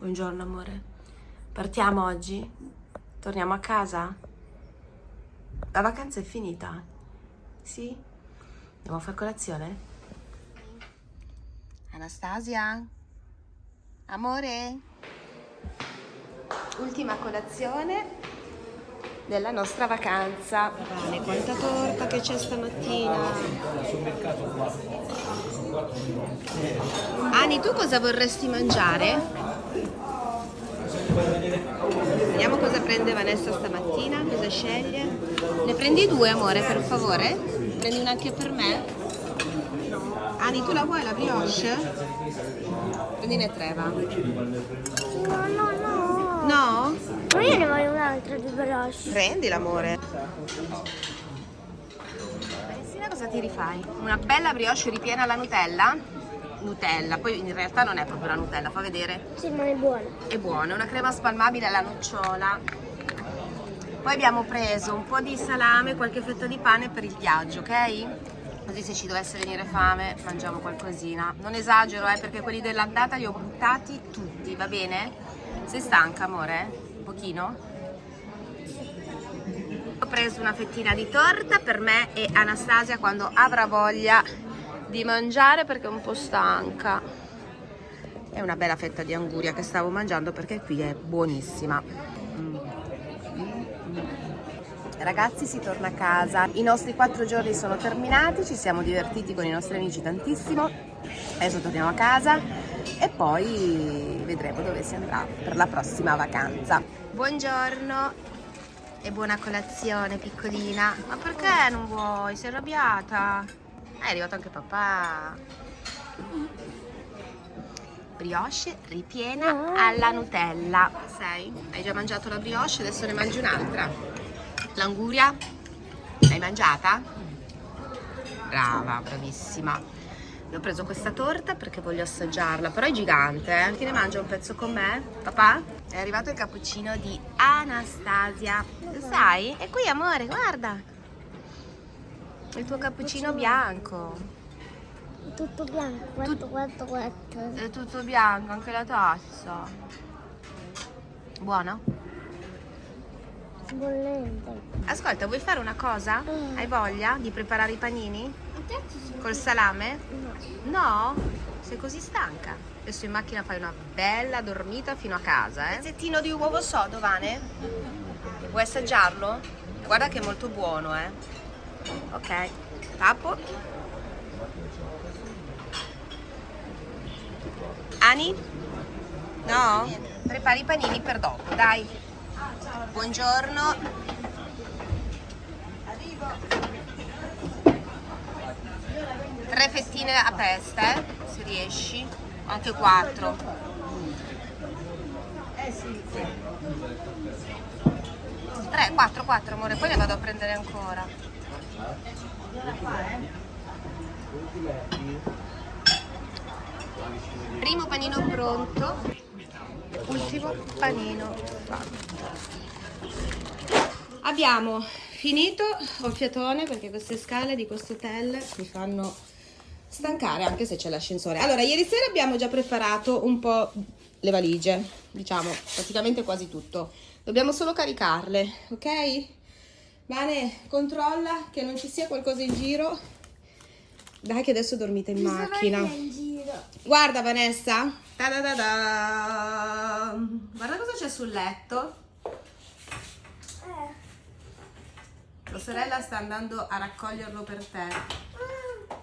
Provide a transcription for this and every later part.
Buongiorno amore. Partiamo oggi? Torniamo a casa? La vacanza è finita? Sì? Andiamo a fare colazione? Anastasia? Amore? Ultima colazione della nostra vacanza. Vale, quanta torta che c'è stamattina. Ani, tu cosa vorresti mangiare? Vediamo cosa prende Vanessa stamattina, cosa sceglie. Ne prendi due, amore, per favore? Prendi una anche per me? Ani, tu la vuoi la brioche? Prendine tre, va. No, no, no. No? Ma io ne voglio un'altra di brioche. Prendi l'amore. Valentina, cosa ti rifai? Una bella brioche ripiena alla Nutella? Nutella, poi in realtà non è proprio la Nutella, fa vedere. Sì, ma è buona. È buona, è una crema spalmabile alla nocciola. Poi abbiamo preso un po' di salame, qualche fetta di pane per il viaggio, ok? Così se ci dovesse venire fame mangiamo qualcosina. Non esagero, eh, perché quelli dell'andata li ho buttati tutti, va bene? Sei stanca, amore? Un pochino? Ho preso una fettina di torta per me e Anastasia quando avrà voglia di mangiare perché è un po' stanca. È una bella fetta di anguria che stavo mangiando perché qui è buonissima. Mm. Ragazzi si torna a casa, i nostri quattro giorni sono terminati, ci siamo divertiti con i nostri amici tantissimo, adesso torniamo a casa e poi vedremo dove si andrà per la prossima vacanza. Buongiorno e buona colazione piccolina, ma perché non vuoi? Sei arrabbiata? Ah, è arrivato anche papà. Brioche ripiena alla Nutella. Sei? Hai già mangiato la brioche, adesso ne mangi un'altra. L'anguria? L'hai mangiata? Brava, bravissima. Io ho preso questa torta perché voglio assaggiarla, però è gigante, eh? Chi ne mangia un pezzo con me? Papà? È arrivato il cappuccino di Anastasia. Lo sai? È qui, amore, guarda. Il tuo cappuccino bianco. Tutto bianco, guarda, guarda, guarda. È tutto bianco, anche la tazza. Buono? Bollente. Ascolta, vuoi fare una cosa? Mm. Hai voglia di preparare i panini? Col salame? No. No? Sei così stanca? Adesso in macchina fai una bella dormita fino a casa, eh? Pezzettino di uovo sodo, Vane? Vuoi assaggiarlo? Guarda che è molto buono, eh? Ok, tappo. Ani? No? Prepari i panini per dopo, dai. Buongiorno. Tre fettine a testa, eh, se riesci. Anche quattro. Tre, quattro, quattro, amore, poi ne vado a prendere ancora. Primo panino pronto, ultimo panino fatto. Abbiamo finito ho fiatone perché queste scale di questo hotel mi fanno stancare anche se c'è l'ascensore. Allora, ieri sera abbiamo già preparato un po' le valigie, diciamo praticamente quasi tutto. Dobbiamo solo caricarle, ok? Vane, controlla che non ci sia qualcosa in giro. Dai che adesso dormite in macchina. in giro. Guarda Vanessa. Da da da. Guarda cosa c'è sul letto. Eh. Tua sorella sta andando a raccoglierlo per te.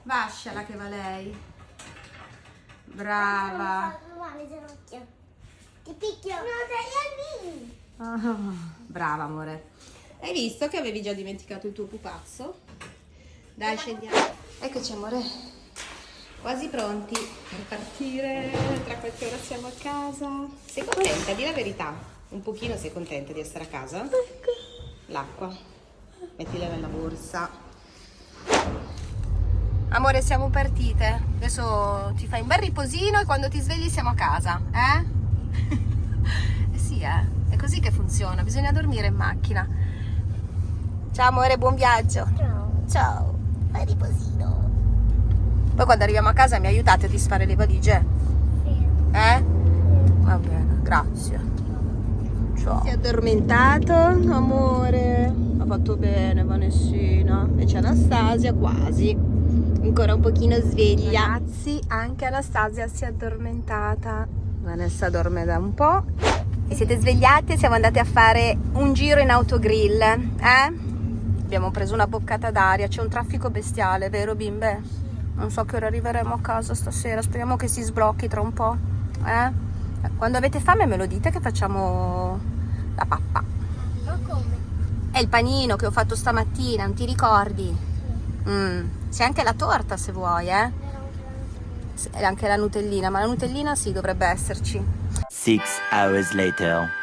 Vasciala che va lei. Brava. Ti picchio. No, dai. Ah, brava amore. Hai visto che avevi già dimenticato il tuo pupazzo? Dai, scendiamo. Eccoci amore. Quasi pronti per partire. Tra qualche ora siamo a casa. Sei contenta? Di la verità. Un pochino sei contenta di essere a casa? L'acqua. Mettila nella borsa. Amore, siamo partite. Adesso ti fai un bel riposino e quando ti svegli siamo a casa, eh? eh sì, eh. È così che funziona, bisogna dormire in macchina. Ciao amore, buon viaggio. Ciao. Ciao. Fai riposino. Poi quando arriviamo a casa mi aiutate a disfare le valigie, Sì. eh? Va bene. Grazie. Ciao. Si è addormentato, amore. Ha fatto bene Vanessina. Invece Anastasia quasi. Ancora un pochino sveglia. Ragazzi, anche Anastasia si è addormentata. Vanessa dorme da un po'. Vi siete svegliati e siamo andati a fare un giro in autogrill, eh? Abbiamo preso una boccata d'aria, c'è un traffico bestiale, vero bimbe? Non so che ora arriveremo a casa stasera, speriamo che si sblocchi tra un po', eh? Quando avete fame me lo dite che facciamo la pappa. Ma come? È il panino che ho fatto stamattina, non ti ricordi? Mm. C'è anche la torta se vuoi, eh? E anche la nutellina, ma la nutellina sì, dovrebbe esserci. Six hours later.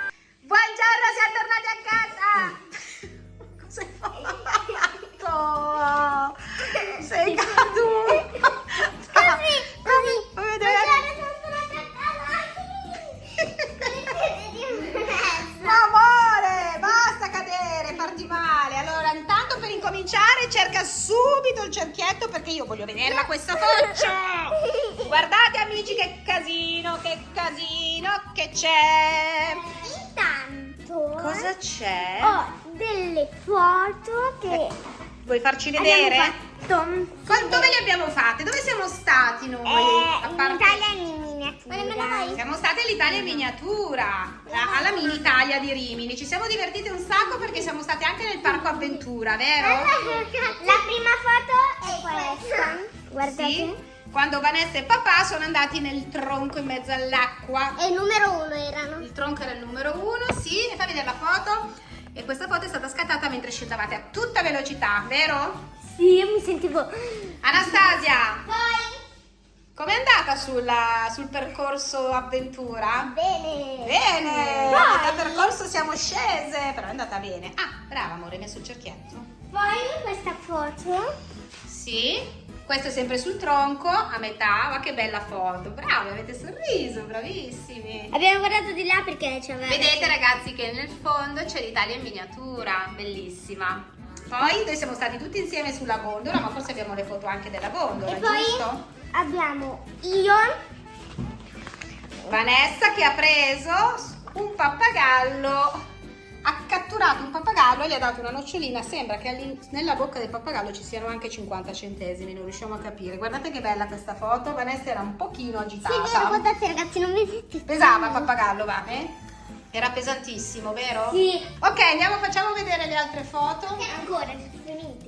Subito il cerchietto perché io voglio vederla questa faccia. Guardate amici che casino, che casino che c'è. Intanto Cosa c'è? ho delle foto che Vuoi farci vedere? fatto Dove le abbiamo fatte? Dove siamo stati noi? eh, A in parte- Italia in miniatura. Siamo state all'Italia in miniatura, alla mini Italia di Rimini. Ci siamo divertite un sacco perché siamo state anche nel parco avventura, vero? La prima foto è questa. Guardate. Sì. Quando Vanessa e papà sono andati nel tronco in mezzo all'acqua. E il numero uno erano. Il tronco era il numero uno, sì, mi fa vedere la foto. E questa foto è stata scattata mentre scendavate a tutta velocità, vero? Sì, io mi sentivo. Anastasia, Poi. Com'è andata sulla- sul percorso avventura? Bene. Bene, Poi. dal percorso siamo scese, però è andata bene. Ah, brava amore, hai messo il cerchietto. Poi questa foto. Sì, questo è sempre sul tronco, a metà, ma che bella foto. Bravi, avete sorriso, bravissimi. Abbiamo guardato di là perché c'aveva. Vedete ragazzi che nel fondo c'è l'Italia in miniatura, bellissima. Poi noi siamo stati tutti insieme sulla gondola, ma forse abbiamo le foto anche della gondola, E poi giusto? Abbiamo io. Vanessa che ha preso un pappagallo, ha catturato un pappagallo e gli ha dato una nocciolina. Sembra che nella bocca del pappagallo ci siano anche 50 centesimi, non riusciamo a capire. Guardate che bella questa foto. Vanessa era un pochino Sì, vero, agitata. guardate ragazzi, non vedete. Pesava il pappagallo, va? Eh? Era pesantissimo, vero? Sì. Ok, andiamo, facciamo vedere le altre foto. E ancora.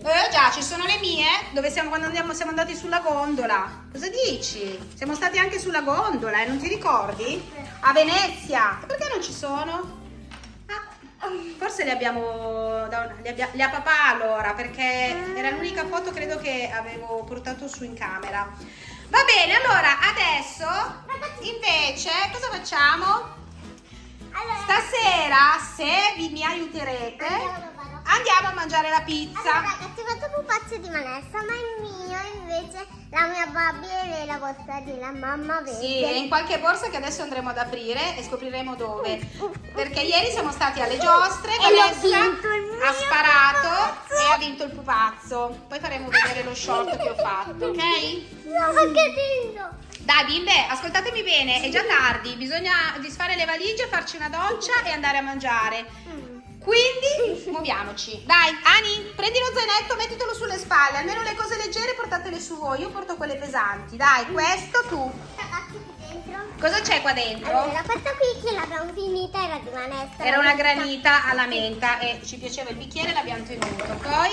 Eh già, ci sono le mie, dove siamo quando andiamo, siamo andati sulla gondola. Cosa dici? Siamo stati anche sulla gondola, eh, non ti ricordi? A Venezia. Perché non ci sono? Ah, forse le abbiamo, le, abbia- le ha papà allora, perché era l'unica foto credo che avevo portato su in camera. Va bene, allora adesso invece cosa facciamo? Stasera, se vi mi aiuterete, andiamo a mangiare la pizza. Allora, ragazzi, ho fatto pupazzo di Vanessa, ma il mio invece la mia Barbie e la vostra di la mamma verde. Sì, è in qualche borsa che adesso andremo ad aprire e scopriremo dove. Perché ieri siamo stati alle giostre, E Vanessa ha sparato pupazzo. e ha vinto il pupazzo. Poi faremo vedere lo short che ho fatto, ok? No, che lindo! Dai bimbe, ascoltatemi bene, è già tardi, bisogna disfare le valigie, farci una doccia e andare a mangiare. Quindi muoviamoci. Dai, Ani, prendi lo zainetto, mettitelo sulle spalle, almeno le cose leggere portatele su voi, io porto quelle pesanti. Dai, questo tu. Cosa c'è qua dentro? Allora, questa qui che l'abbiamo finita era di Vanessa. Era una granita alla menta e ci piaceva il bicchiere, l'abbiamo tenuto. Poi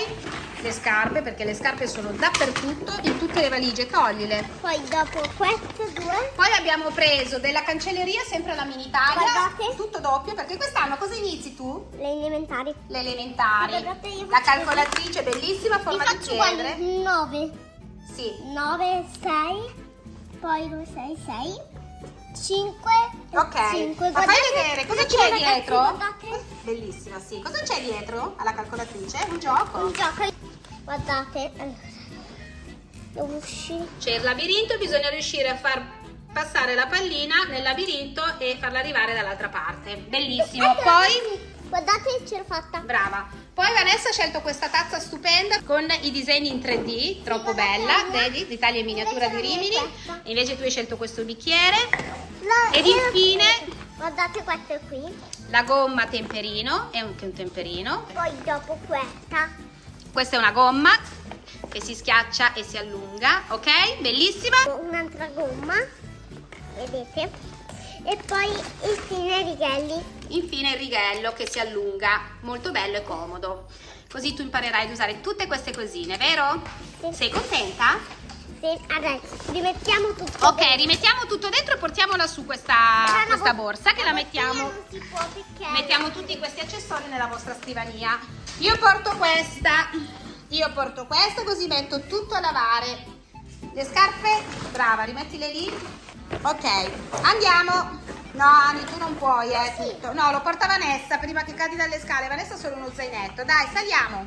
le scarpe, perché le scarpe sono dappertutto, in tutte le valigie, toglile. Poi dopo queste due. Poi abbiamo preso della cancelleria, sempre alla mini Italia, Guardate. tutto doppio, perché quest'anno cosa inizi tu? Le elementari. Le elementari. Guardate, La calcolatrice bellissima, a Vi forma di chiedre. 9. Sì. 9, 6. Poi 2, 6, 6. 5. Ok, 5. ma fai vedere cosa c'è dietro? Guardate. Bellissima, sì. Cosa c'è dietro alla calcolatrice? Un gioco. Un gioco. Guardate. Allora. C'è il labirinto, bisogna riuscire a far passare la pallina nel labirinto e farla arrivare dall'altra parte. Bellissimo. Ecco, Poi, Guardate, ce l'ho fatta. brava. Poi Vanessa ha scelto questa tazza stupenda con i disegni in 3D, troppo bella, vedi? L'Italia in miniatura di Rimini. Invece tu hai scelto questo bicchiere. Ed infine Guardate questo qui. La gomma temperino, è anche un temperino. Poi dopo questa. Questa è una gomma che si schiaccia e si allunga, ok? Bellissima. Un'altra gomma. Vedete? E poi infine righelli. Infine il righello che si allunga, molto bello e comodo. Così tu imparerai ad usare tutte queste cosine, vero? Sì. Sei contenta? Sì, adesso rimettiamo tutto. Ok, dentro. rimettiamo tutto dentro e portiamola su questa, questa la borsa che la bottiglia mettiamo. Mettiamo tutti questi accessori nella vostra scrivania. Io porto questa, io porto questa così metto tutto a lavare. Le scarpe, brava, rimettile lì. Ok, andiamo. No, Ani, tu non puoi, eh, tutto. No, lo porta Vanessa prima che cadi dalle scale. Vanessa ha solo uno zainetto. Dai, saliamo.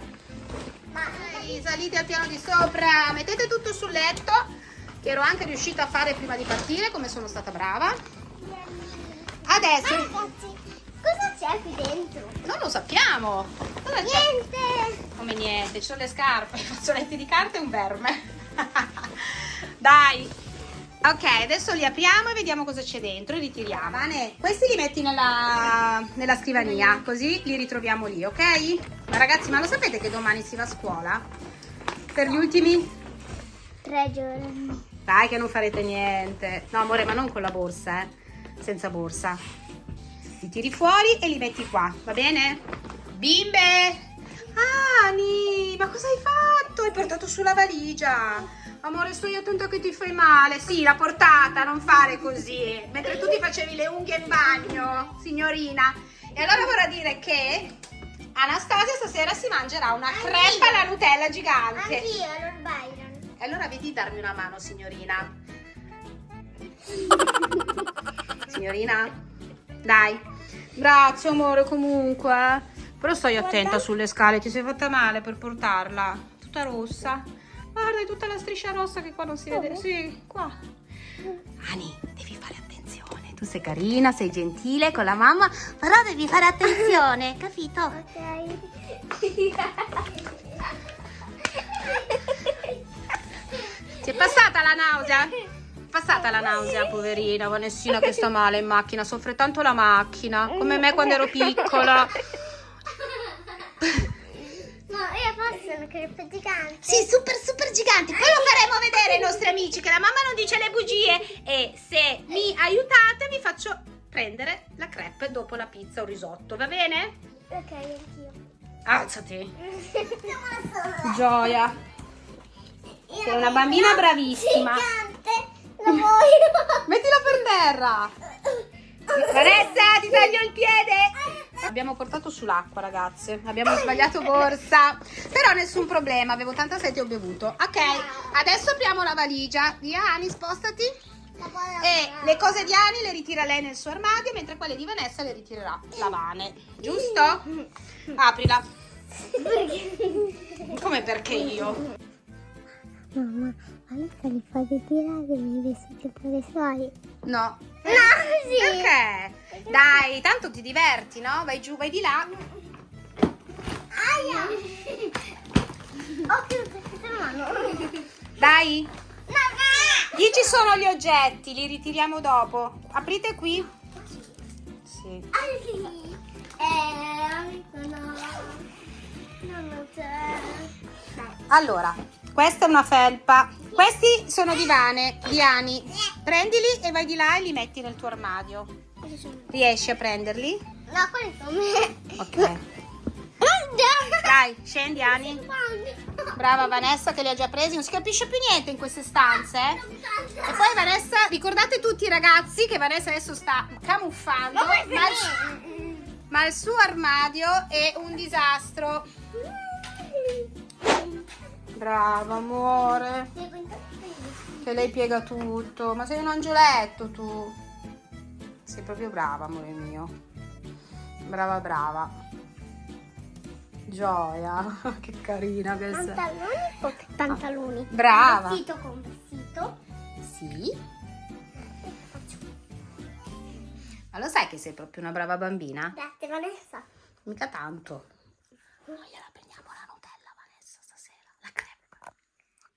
Ma Dai, salite al piano di sopra. Mettete tutto sul letto, che ero anche riuscita a fare prima di partire, come sono stata brava. Adesso, ragazzi, cosa c'è qui dentro? non lo sappiamo. Cosa? Niente. Come niente, ci sono le scarpe, i fazzoletti di carta e un verme. Dai. Ok, adesso li apriamo e vediamo cosa c'è dentro e ritiriamo. Vane, questi li metti nella, nella scrivania, così li ritroviamo lì, ok? Ma ragazzi, ma lo sapete che domani si va a scuola? Per gli ultimi? Tre giorni. Dai che non farete niente. No, amore, ma non con la borsa, eh. Senza borsa. Li tiri fuori e li metti qua, va bene? Bimbe! Ani, ma cosa hai fatto? Hai portato su la valigia. Amore, stai attenta che ti fai male. Sì, l'ha portata, non fare così. Mentre tu ti facevi le unghie in bagno, signorina. E allora vorrà dire che Anastasia stasera si mangerà una crepa alla Nutella gigante. Anch'io, Lord Byron. E allora vedi di darmi una mano, signorina. signorina? Dai. Grazie, amore, comunque. Però stai attenta sulle scale, ti sei fatta male per portarla. Tutta rossa. Guarda, è tutta la striscia rossa che qua non si vede. Dove? Sì, qua. Ani, devi fare attenzione. Tu sei carina, sei gentile con la mamma, però devi fare attenzione, capito? Ti è passata la nausea? Passata la nausea, poverina Vanessina che sta male in macchina, soffre tanto la macchina, come me quando ero piccola. No, io posso una crepe gigante. Sì, super super giganti. Poi lo faremo vedere ai nostri amici che la mamma non dice le bugie e se mi aiutate vi faccio prendere la crepe dopo la pizza o risotto, va bene? Ok, anch'io. Alzati. Gioia. Io Sei una bambina bravissima. Gigante. Lo voglio. Mettila per terra. Vanessa, ti taglio il piede. Abbiamo portato sull'acqua, ragazze. Abbiamo sbagliato borsa. Però nessun problema, avevo tanta sete e ho bevuto. Ok, adesso apriamo la valigia. Via, Ani, spostati. E le cose di Ani le ritira lei nel suo armadio, mentre quelle di Vanessa le ritirerà la Vane. Giusto? Aprila. Come perché io? Mamma, Vanessa li fa ritirare i vestiti per i suoi. No. Sì. Perché? Dai, tanto ti diverti, no? Vai giù, vai di là. Aia. Chiuso la mano. Dai. Lì ci sono gli oggetti, li ritiriamo dopo. Aprite qui. Sì. Ai. Eh, no. Non c'è. Allora, questa è una felpa. Questi sono divane, Diani. Prendili e vai di là e li metti nel tuo armadio. Riesci a prenderli? No, quelli sono me. Ok. Dai, scendi Ani. Brava Vanessa che li ha già presi. Non si capisce più niente in queste stanze. eh? E poi Vanessa, ricordate tutti ragazzi che Vanessa adesso sta camuffando. Ma il, ma il suo armadio è un disastro. Brava amore. Che lei piega tutto. Ma sei un angioletto tu. Sei proprio brava, amore mio. Brava, brava. Gioia. che carina che sei. Pantaloni o pantaloni? Brava. Vestito con vestito. Sì. Ma lo sai che sei proprio una brava bambina? Grazie Vanessa. Mica tanto. Poi gliela prendiamo la Nutella, Vanessa, stasera. La crepe.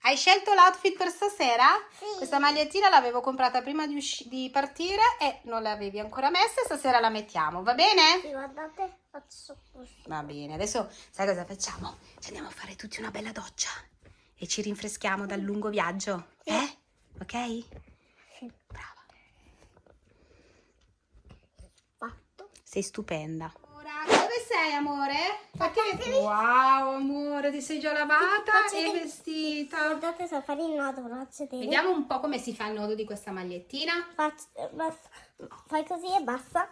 Hai scelto l'outfit per stasera? Sì. Questa magliettina l'avevo comprata prima di, di partire e non l'avevi ancora messa. Stasera la mettiamo, va bene? Sì, guardate, faccio così. Va bene, adesso sai cosa facciamo? Ci andiamo a fare tutti una bella doccia e ci rinfreschiamo dal lungo viaggio. Sì. Eh? Ok? Sì. Brava. Fatto. Sei stupenda. Sei, amore? Perché? Wow, amore, ti sei già lavata e vestita. Guardate se fare il nodo, faccio vedere. Vediamo un po' come si fa il nodo di questa magliettina. Faccio, eh. Fai così e basta.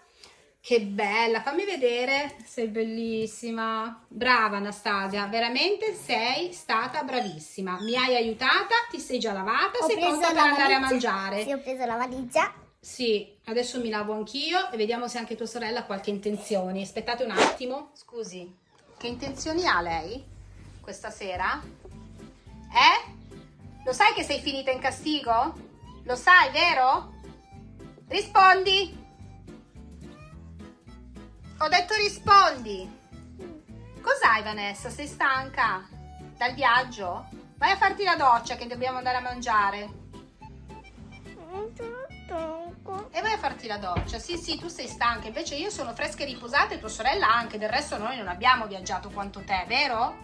Che bella, fammi vedere. Sei bellissima. Brava Anastasia, veramente sei stata bravissima. Mi hai aiutata, ti sei già lavata, sei pronta per andare a mangiare. Sì, ho preso la valigia. Sì, adesso mi lavo anch'io e vediamo se anche tua sorella ha qualche intenzione. Aspettate un attimo. Scusi, che intenzioni ha lei questa sera? Eh? Lo sai che sei finita in castigo? Lo sai, vero? Rispondi. Ho detto rispondi. Cos'hai Vanessa? Sei stanca? Dal viaggio? Vai a farti la doccia che dobbiamo andare a mangiare. E vai a farti la doccia. Sì, sì, tu sei stanca. Invece io sono fresca e riposata e tua sorella anche. Del resto noi non abbiamo viaggiato quanto te, vero?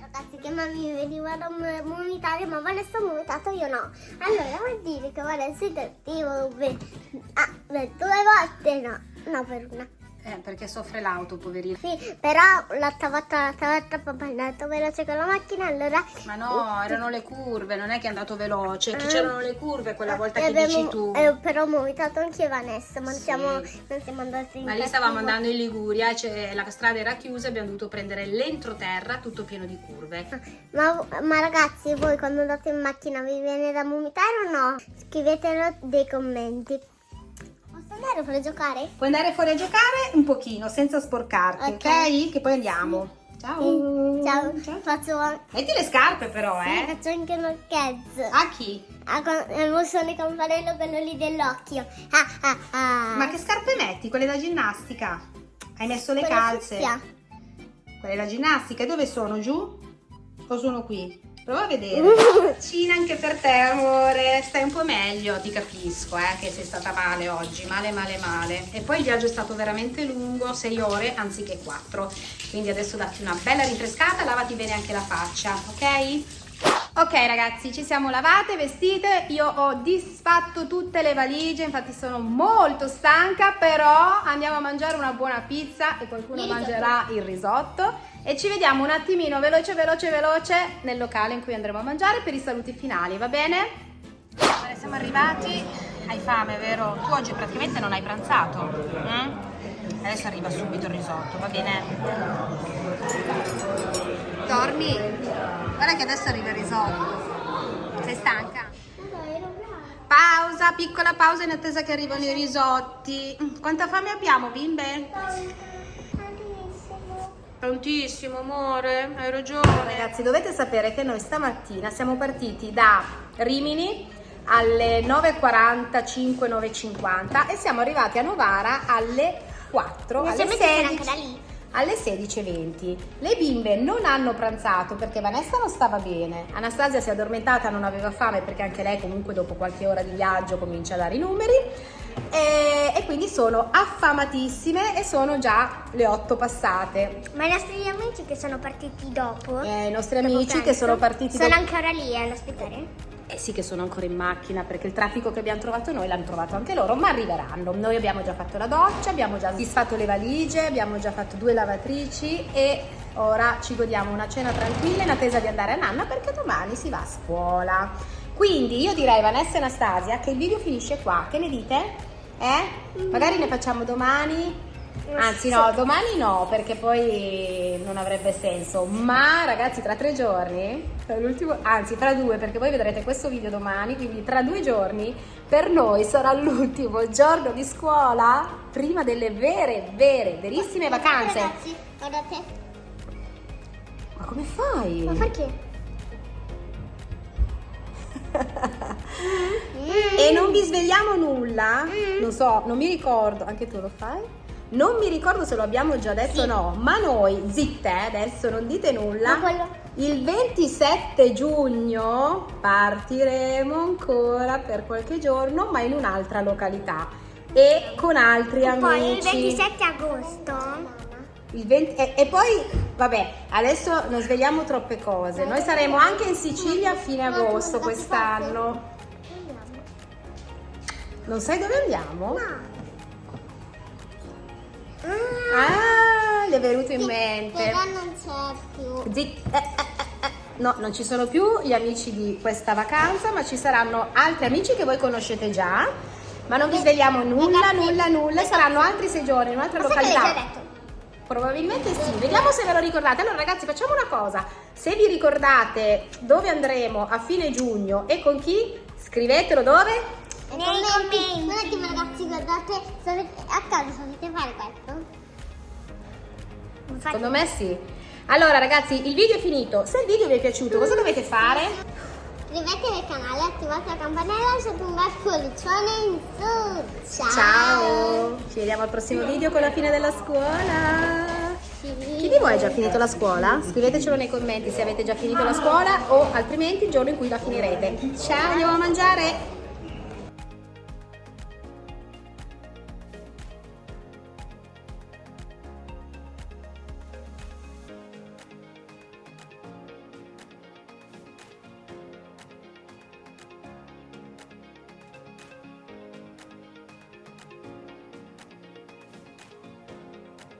Ragazzi che mamma veniva da vomitare ma Vanessa ha vomitato io no allora vuol dire che Vanessa è cattivo ah, due volte no no per una Eh, perché soffre l'auto, poverina. sì però volta papà è andato veloce con la macchina allora Ma no, erano le curve, non è che è andato veloce. Che c'erano le curve quella volta e che abbiamo- dici tu. eh, però ho vomitato anche Vanessa ma non Sì. siamo, non siamo andati in Ma lì stavamo andando in Liguria, cioè, la strada era chiusa, abbiamo dovuto prendere l'entroterra tutto pieno di curve. Ma, ma ragazzi, voi quando andate in macchina vi viene da vomitare o no? Scrivetelo dei commenti. Andare per giocare? Puoi andare fuori a giocare un pochino, senza sporcarti, ok? Ok. Che poi andiamo. Ciao. Sì. Ciao. Faccio, Metti le scarpe però, sì, eh. faccio anche un occhiezzo. A chi? Con- mo sono il campanello quello lì dell'occhio. Ah, ah, ah. Ma che scarpe metti? Quelle da ginnastica? Hai messo le Quelle calze? fucsia. Quelle da ginnastica, dove sono? Giù? O sono qui? Prova a vedere. Cina anche per te, amore. Stai un po' meglio, ti capisco, eh, che sei stata male oggi. Male, male, male. E poi il viaggio è stato veramente lungo, 6 ore anziché 4. Quindi adesso datti una bella rinfrescata, lavati bene anche la faccia, ok? Ok ragazzi, ci siamo lavate, vestite, io ho disfatto tutte le valigie, infatti sono molto stanca, però andiamo a mangiare una buona pizza e qualcuno Il risotto. mangerà il risotto e ci vediamo un attimino veloce veloce veloce nel locale in cui andremo a mangiare per i saluti finali, va bene? Allora, siamo arrivati, hai fame vero? Tu oggi praticamente non hai pranzato, mm? adesso arriva subito il risotto, va bene? Dormi? Guarda che adesso arriva il risotto. Sei stanca? Pausa, piccola pausa in attesa che arrivano i risotti. Quanta fame abbiamo, bimbe? Prontissimo, amore, hai ragione. Ragazzi, dovete sapere che noi stamattina siamo partiti da Rimini alle 9.45, 9.50 e siamo arrivati a Novara alle 4, alle Inizialmente c'era 16 anche da lì. Alle 16.20. Le bimbe non hanno pranzato perché Vanessa non stava bene, Anastasia si è addormentata, non aveva fame perché anche lei comunque dopo qualche ora di viaggio comincia a dare i numeri e, e quindi sono affamatissime e sono già le 8 passate. Ma i nostri amici che sono partiti dopo. Eh, I nostri dopo amici che pranzo, sono partiti Sono dopo- ancora lì eh, ad aspettare? Eh sì che sono ancora in macchina perché il traffico che abbiamo trovato noi l'hanno trovato anche loro, ma arriveranno. Noi abbiamo già fatto la doccia, abbiamo già disfatto le valigie, abbiamo già fatto due lavatrici e ora ci godiamo una cena tranquilla in attesa di andare a nanna perché domani si va a scuola. Quindi io direi Vanessa e Anastasia che il video finisce qua, che ne dite? Eh? Magari ne facciamo domani? Anzi no, domani no perché poi non avrebbe senso, ma ragazzi tra tre giorni, anzi tra due perché voi vedrete questo video domani, quindi tra due giorni per noi sarà l'ultimo giorno di scuola prima delle vere, vere, verissime vacanze. Ragazzi, guardate. Ma come fai? Ma perché? E non vi svegliamo nulla? Non so, non mi ricordo, anche tu lo fai? Non mi ricordo se lo abbiamo già detto o Sì. no, ma noi, zitte, eh, adesso non dite nulla. Quello- Il 27 giugno partiremo ancora per qualche giorno, ma in un'altra località e con altri amici. Poi il 27 agosto. Il 20 e, e poi, vabbè, adesso non svegliamo troppe cose. Noi saremo anche in Sicilia a fine agosto quest'anno. Non sai dove andiamo? Ah, gli è venuto in mente. Però non c'è più. Zitt- eh, eh, eh, eh. No, non ci sono più gli amici di questa vacanza, ma ci saranno altri amici che voi conoscete già. Ma non vi svegliamo nulla, nulla, nulla. Saranno altri sei giorni in un'altra località. Probabilmente sì, vediamo se ve lo ricordate. Allora ragazzi facciamo una cosa, se vi ricordate dove andremo a fine giugno e con chi, scrivetelo dove? Nei commenti. Un attimo ragazzi, guardate, sapete, a casa sapete fare questo? Infatti- Secondo me sì. Allora ragazzi il video è finito, se il video vi è piaciuto cosa dovete fare? Iscrivetevi al canale, attivate la campanella e lasciate un bel pollicione in su. Ciao! Ciao, ci vediamo al prossimo video con la fine della scuola. Chi di voi ha già finito la scuola? Scrivetecelo nei commenti se avete già finito la scuola o altrimenti il giorno in cui la finirete. Ciao, andiamo a mangiare!